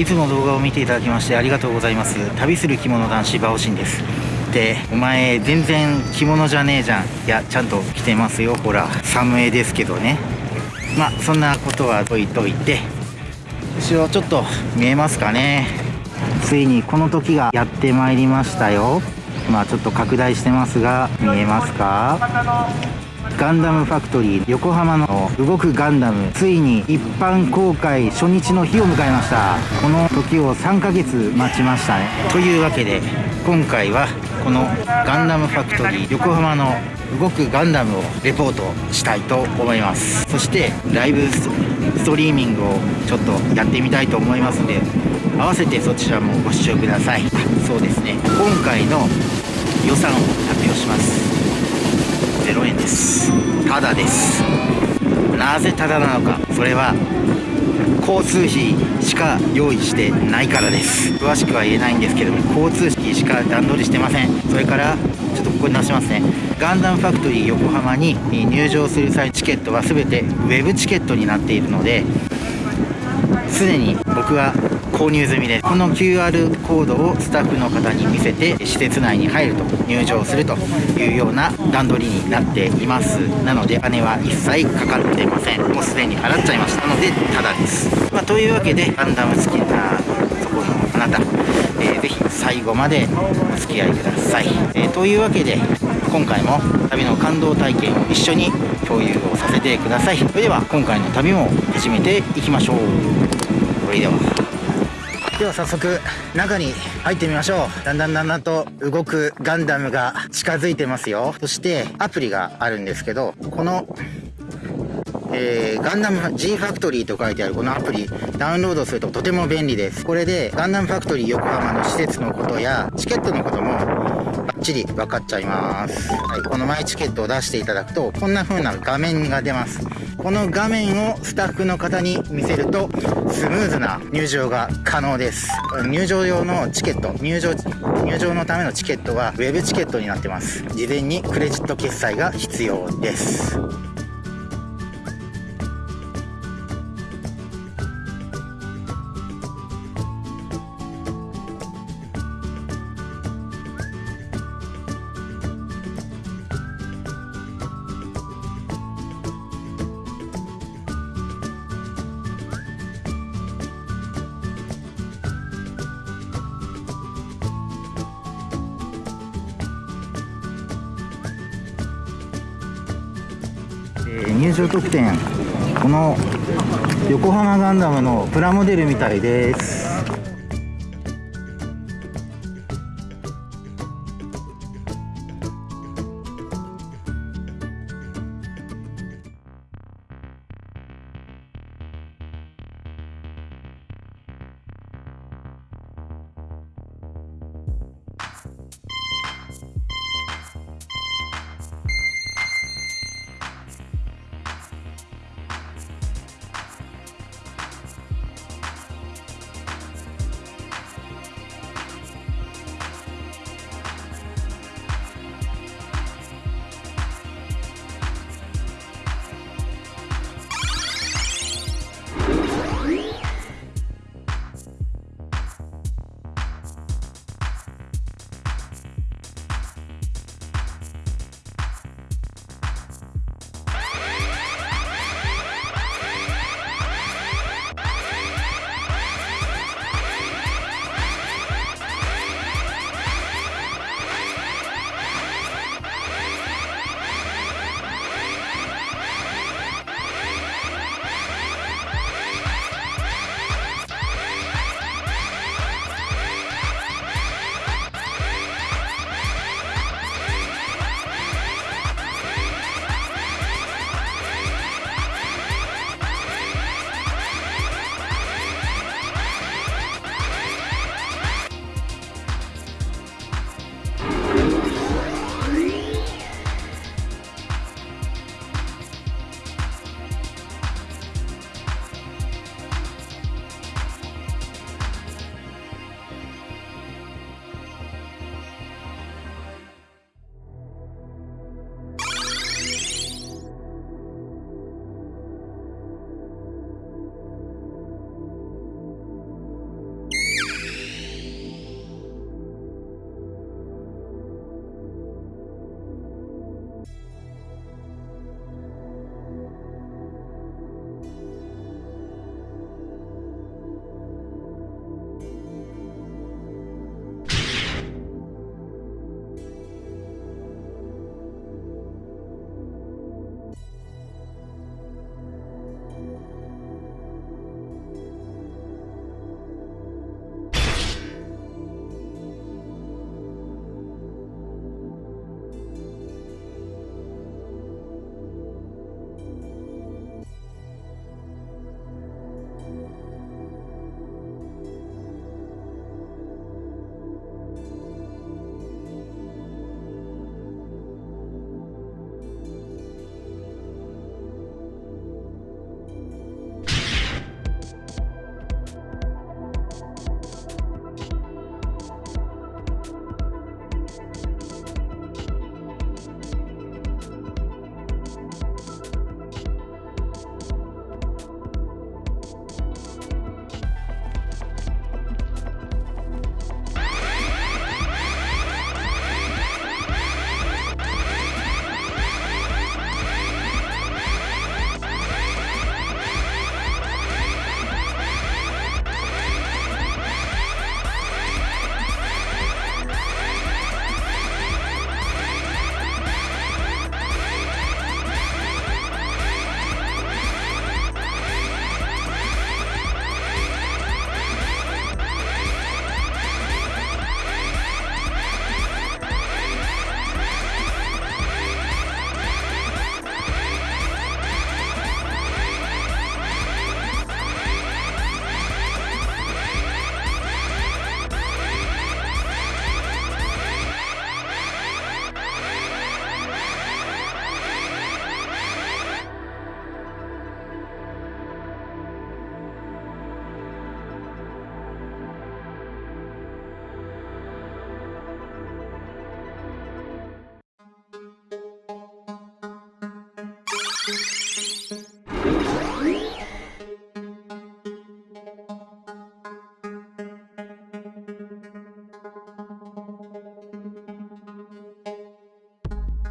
いつも動画を見ていただきましてありがとうございます。旅する着物男子バオシンです。でお前全然着物じゃねえじゃん。いやちゃんと着てますよ。ほらサムエですけどね。まあそんなことは置いといて。後ろちょっと見えますかね。ついにこの時がやってまいりましたよ。まあちょっと拡大してますが見えますか？ガンダムファクトリー横浜の動くガンダムついに一般公開初日の日を迎えましたこの時を3ヶ月待ちました。ねというわけで今回はこのガンダムファクトリー横浜の動くガンダムをレポートしたいと思いますそしてライブストリーミングをちょっとやってみたいと思いますので合わせてそちらもご視聴ください。そうですね。今回の予算を発表します。0円です。ただです。なぜただなのか。それは交通費しか用意してないからです。詳しくは言えないんですけども交通費しか段取りしてません。それからちょっとここに出しますね。ガンダムファクトリー横浜に入場する際チケットは全て web チケットになっているのですでに僕は購入済みです。この QR コードをスタッフの方に見せて施設内に入ると入場するというような段取りになっています。なので金は一切かかってません。もうすでに払っちゃいましたのでただです、まあ、というわけでガンダム好きなそこのあなた、えー、ぜひ最後までお付き合いください、えー、というわけで今回も旅の感動体験を一緒に共有をさせてください。それでは今回の旅も始めていきましょう。それでは。では早速中に入ってみましょう。だんだんだんだんと動くガンダムが近づいてますよ。そしてアプリがあるんですけどこのえー、ガンダム G ファクトリーと書いてあるこのアプリダウンロードするととても便利です。これでガンダムファクトリー横浜の施設のことやチケットのこともバッチリ分かっちゃいます、はい、このマイチケットを出していただくとこんな風な画面が出ます。この画面をスタッフの方に見せるとスムーズな入場が可能です。入場用のチケット入場入場のためのチケットは web チケットになってます。事前にクレジット決済が必要です。入場特典。この横浜ガンダムのプラモデルみたいです。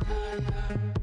Yeah.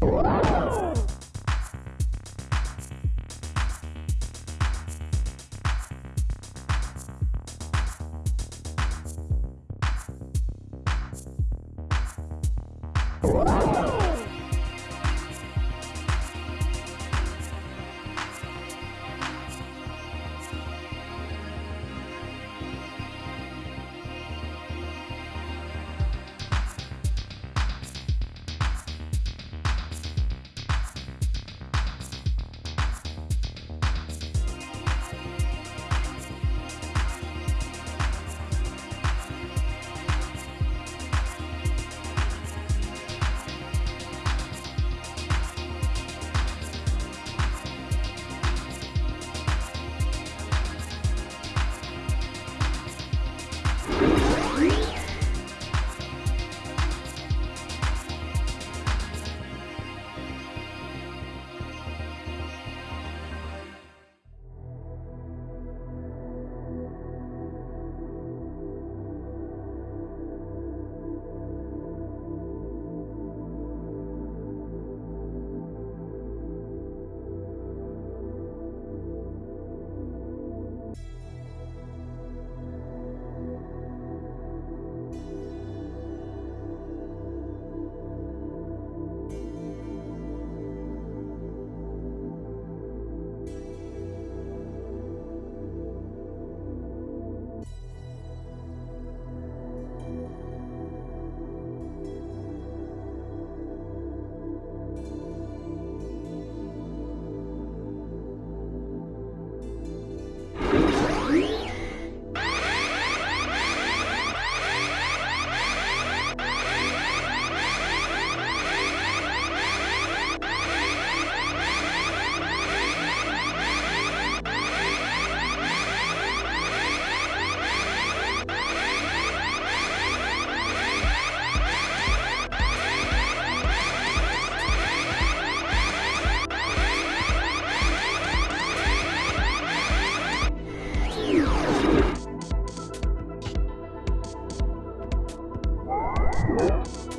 Música Ciao.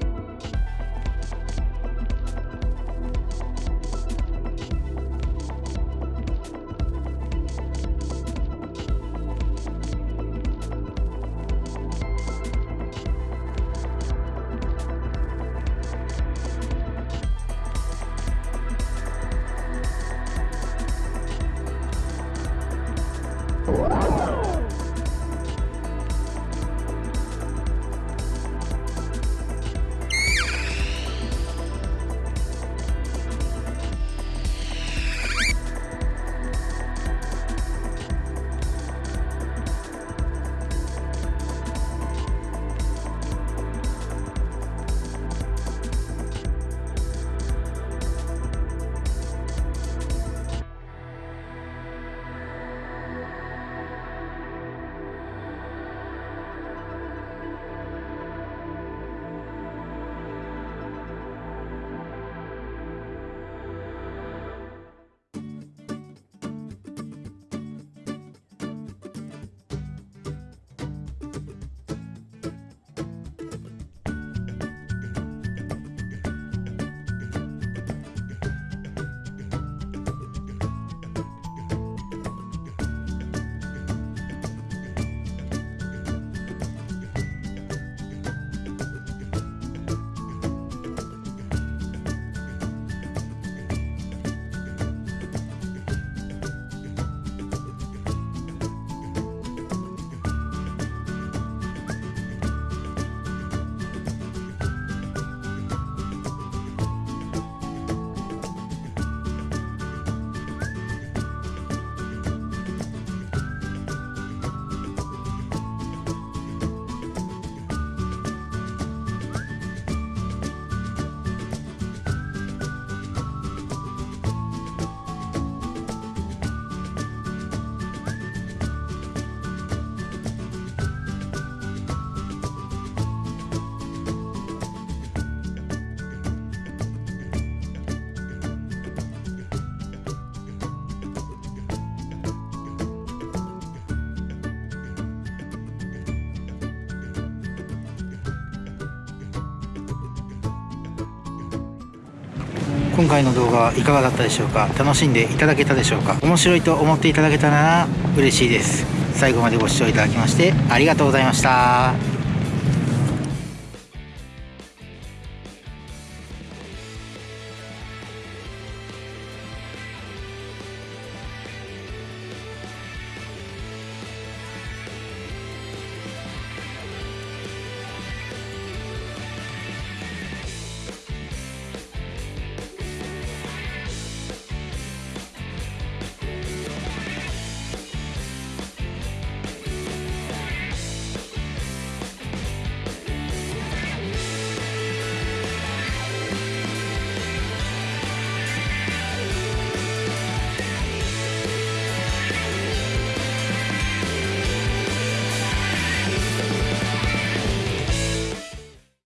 今回の動画はいかがだったでしょうか？楽しんでいただけたでしょうか？面白いと思っていただけたら嬉しいです。最後までご視聴いただきましてありがとうございました。